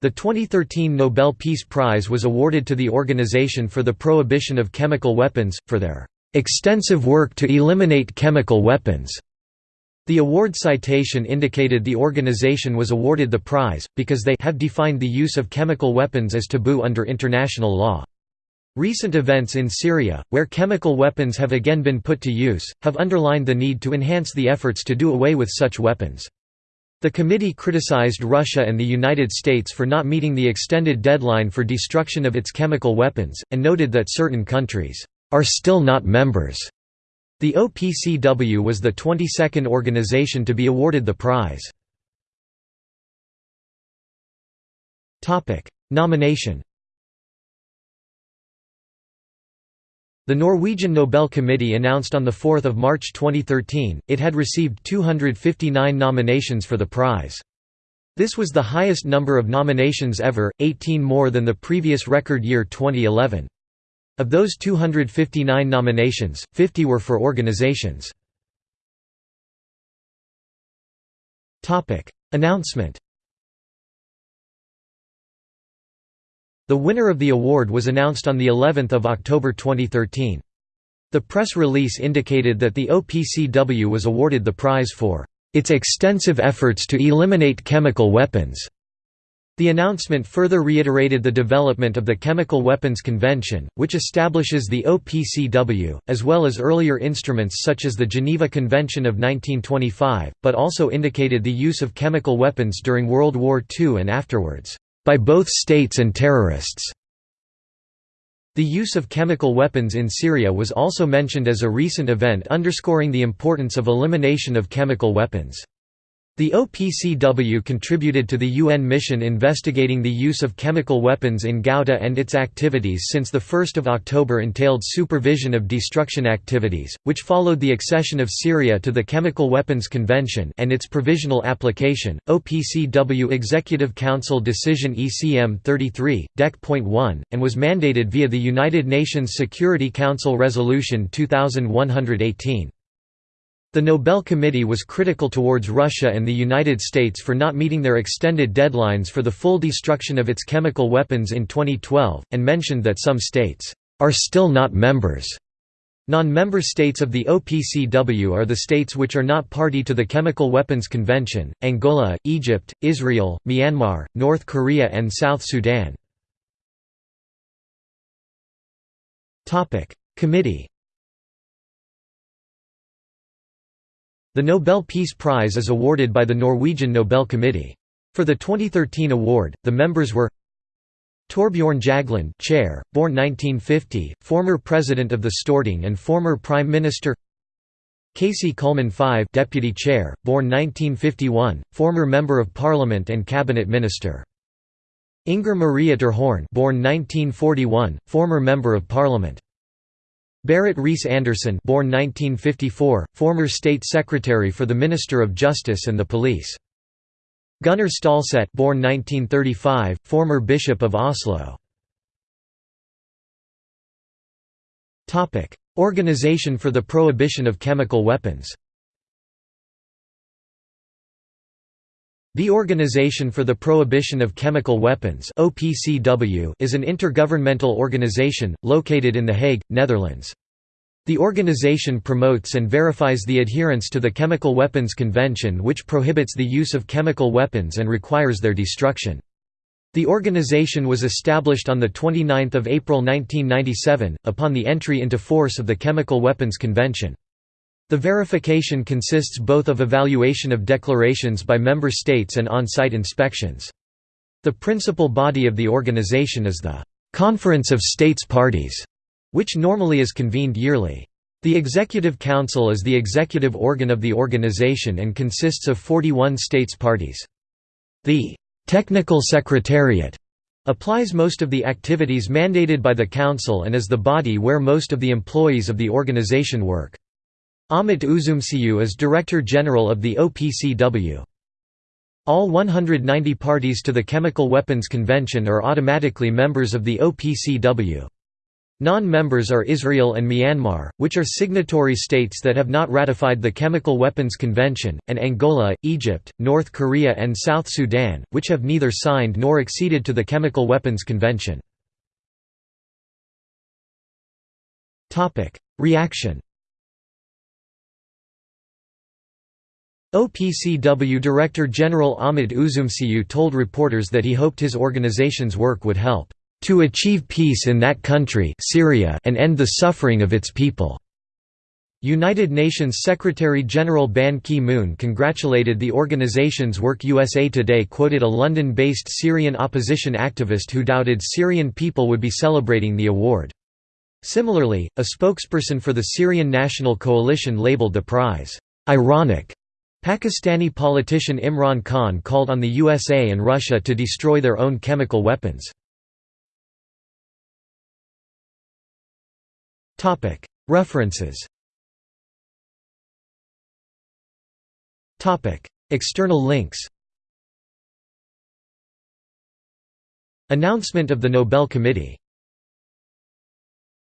The 2013 Nobel Peace Prize was awarded to the Organization for the Prohibition of Chemical Weapons, for their "...extensive work to eliminate chemical weapons." The award citation indicated the organization was awarded the prize, because they have defined the use of chemical weapons as taboo under international law. Recent events in Syria, where chemical weapons have again been put to use, have underlined the need to enhance the efforts to do away with such weapons. The committee criticized Russia and the United States for not meeting the extended deadline for destruction of its chemical weapons, and noted that certain countries are still not members. The OPCW was the 22nd organization to be awarded the prize. Nomination The Norwegian Nobel Committee announced on 4 March 2013, it had received 259 nominations for the prize. This was the highest number of nominations ever, 18 more than the previous record year 2011. Of those 259 nominations, 50 were for organizations. Announcement The winner of the award was announced on the 11th of October 2013. The press release indicated that the OPCW was awarded the prize for its extensive efforts to eliminate chemical weapons. The announcement further reiterated the development of the Chemical Weapons Convention, which establishes the OPCW, as well as earlier instruments such as the Geneva Convention of 1925, but also indicated the use of chemical weapons during World War II and afterwards by both states and terrorists. The use of chemical weapons in Syria was also mentioned as a recent event underscoring the importance of elimination of chemical weapons. The OPCW contributed to the UN mission investigating the use of chemical weapons in Ghouta and its activities since 1 October entailed supervision of destruction activities, which followed the accession of Syria to the Chemical Weapons Convention and its provisional application. OPCW Executive Council Decision ECM 33, Dec.1, and was mandated via the United Nations Security Council Resolution 2118. The Nobel Committee was critical towards Russia and the United States for not meeting their extended deadlines for the full destruction of its chemical weapons in 2012, and mentioned that some states are still not members. Non-member states of the OPCW are the states which are not party to the Chemical Weapons Convention, Angola, Egypt, Israel, Myanmar, North Korea and South Sudan. Committee The Nobel Peace Prize is awarded by the Norwegian Nobel Committee. For the 2013 award, the members were Torbjorn Jagland, chair, born 1950, former president of the Storting and former prime minister. Kaci Kullmann Five, deputy chair, born 1951, former member of parliament and cabinet minister. Inger-Marie Ytterhorn, born 1941, former member of parliament. Berit Reiss-Andersen born 1954, former State Secretary for the Minister of Justice and the Police. Gunnar Stålsett born 1935, former Bishop of Oslo. Organization for the Prohibition of Chemical Weapons The Organization for the Prohibition of Chemical Weapons (OPCW) is an intergovernmental organization located in The Hague, Netherlands. The organization promotes and verifies the adherence to the Chemical Weapons Convention which prohibits the use of chemical weapons and requires their destruction. The organization was established on 29 April 1997, upon the entry into force of the Chemical Weapons Convention. The verification consists both of evaluation of declarations by member states and on-site inspections. The principal body of the organization is the «Conference of States Parties», which normally is convened yearly. The Executive Council is the executive organ of the organization and consists of 41 states parties. The «Technical Secretariat» applies most of the activities mandated by the Council and is the body where most of the employees of the organization work. Ahmet Üzümcüoğlu is Director General of the OPCW. All 190 parties to the Chemical Weapons Convention are automatically members of the OPCW. Non-members are Israel and Myanmar, which are signatory states that have not ratified the Chemical Weapons Convention, and Angola, Egypt, North Korea and South Sudan, which have neither signed nor acceded to the Chemical Weapons Convention. Reaction OPCW Director General Ahmet Üzümcü told reporters that he hoped his organization's work would help to achieve peace in that country Syria and end the suffering of its people." United Nations Secretary-General Ban Ki-moon congratulated the organization's work USA Today quoted a London-based Syrian opposition activist who doubted Syrian people would be celebrating the award. Similarly, a spokesperson for the Syrian National Coalition labeled the prize, "'ironic' Pakistani politician Imran Khan called on the USA and Russia to destroy their own chemical weapons. References. External links. Announcement of the Nobel Committee